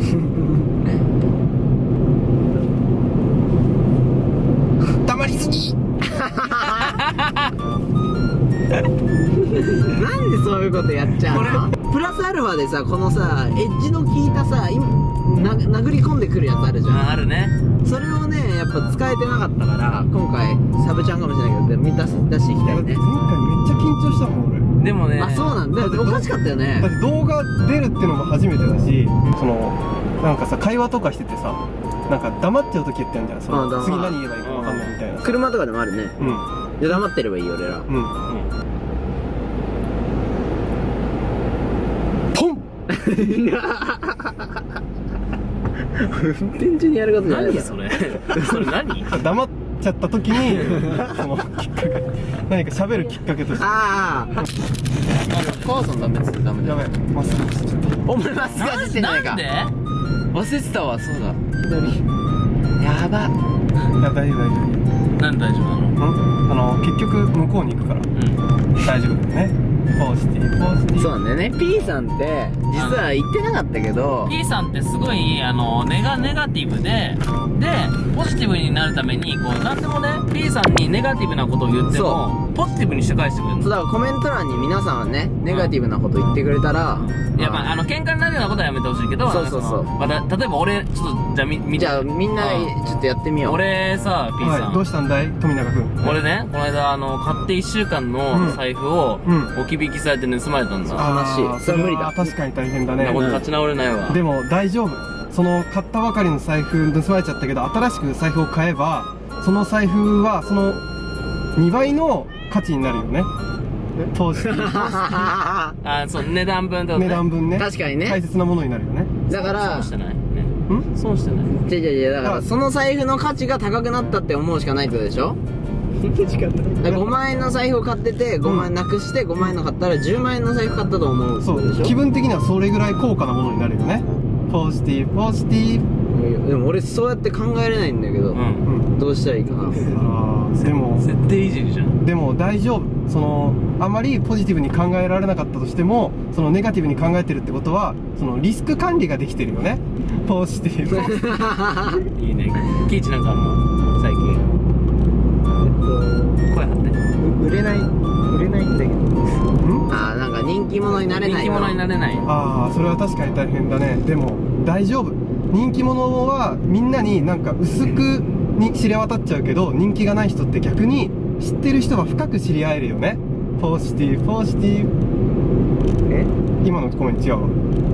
黙りすぎ。なんでそういうことやっちゃうの？プラスアルファでさこのさエッジの効いたさ今な殴り込んでくるやつあるじゃん。ああるね。それをねやっぱ使えてなかったから今回サブちゃんかもしれないけど出し出していきたいね。前回めっちゃ緊張したもん俺でもね。あそうなんだ。おかしかったよだねって動画出るってのも初めてだしそのなんかさ会話とかしててさなんか黙っちゃう時ってあるじゃん。その次何言えばいいか分かんないみたいな。車とかでもあるね。うん。いや黙ってればいいよ俺ら。うん。ポン！運転中にやることじゃないよ。何それ。それ何？黙っちゃった時にそのきっかけ何か喋るきっかけとして。ああ。母さんダメっつってダメだよ。やべえまっすぐ走っちゃったお前まっすぐ走ってんじゃないか。なんで？忘れてたわそうだ。やば。いや大丈夫大丈なんで大丈夫なの？夫うん？あの結局向こうに行くから。うん。大丈夫だよねポジティブポジティブ。そうなんだよね。P さんって実は言ってなかったけど P さんってすごいあのネガネガティブででポジティブになるためにこう何でもね P さんにネガティブなことを言ってもポジティブにして返してくれるの。そうだからコメント欄に皆さんはねネガティブなこと言ってくれたらいやまああの喧嘩になるようなことはやめてほしいけどそうそうそう。また例えば俺ちょっとじゃあみ見てじゃあみんなうん。ちょっとやってみよう。俺さ P さん、はいどうしたんだい？富永君俺ねこの間あの買って1週間の財布をうん。置き引きされて盗まれたんだ、あ悲しいーそれ無理だ。は確かに大変だなねこれ立ち直れないわ。でも大丈夫。その買ったばかりの財布盗まれちゃったけど新しく財布を買えばその財布はその2倍の価値になるよね。投資。あそう値段分ってことね。値段分ね。確かにね。大切なものになるよね。だから損してない。ね。ん？損してない。違う違う違う。だからその財布の価値が高くなったって思うしかないってことでしょ？5万円の財布を買ってて5万円なくして5万円の買ったら10万円の財布買ったと思うそことでしょ？う。気分的にはそれぐらい高価なものになるよね。ポジティブポジティブ。でも俺そうやって考えれないんだけど、うん。うんどうしたらいいかな。あーでも設定いじりじゃん。でも大丈夫。そのあまりポジティブに考えられなかったとしてもそのネガティブに考えてるってことはそのリスク管理ができてるよね。ポジティブ。いいね。キイチなんかあるの？最近声張って。売れない売れないんだけど。ん？ああなんか人気者になれない人気者になれない。ああそれは確かに大変だね。でも大丈夫。人気者はみんなになんか薄くに知れ渡っちゃうけど人気がない人って逆に知ってる人は深く知り合えるよね。ポジティブポジティブ。え？今のコメント違うわ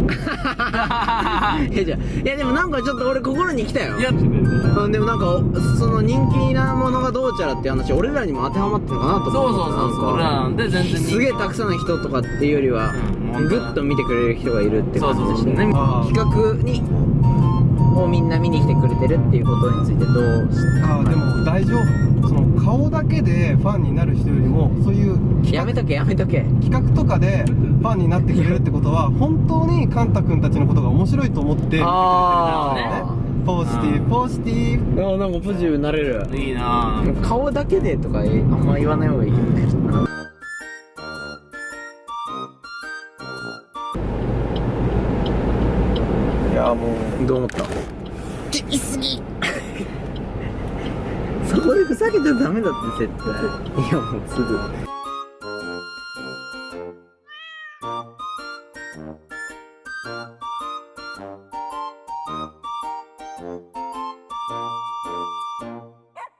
いやじゃあいやでもなんかちょっと俺心に来たよ。いやうんでもなんかその人気なものがどうちゃらっていう話俺らにも当てはまってるのかなと思そうそうそうそう俺らななんで全然すげえたくさんの人とかっていうよりは、うん。ぐっと見てくれる人がいるって感じでしたね。そうそうねあー。企画にをみんな見に来てくれてるっていうことについてどうしあーでも大丈夫？その顔だけでファンになる人よりもそういうやめとけやめとけ。企画とかでファンになってくれるってことは本当にカンタ君たちのことが面白いと思って見てくれてるんだよね。ポジティブポジティブ。ああなんかポジティブになれる。いいな。ぁ顔だけでとかあんま言わない方がいいいやもう。どう思った？言い過ぎそこでふざけちゃダメだって絶対。いやもうすぐ。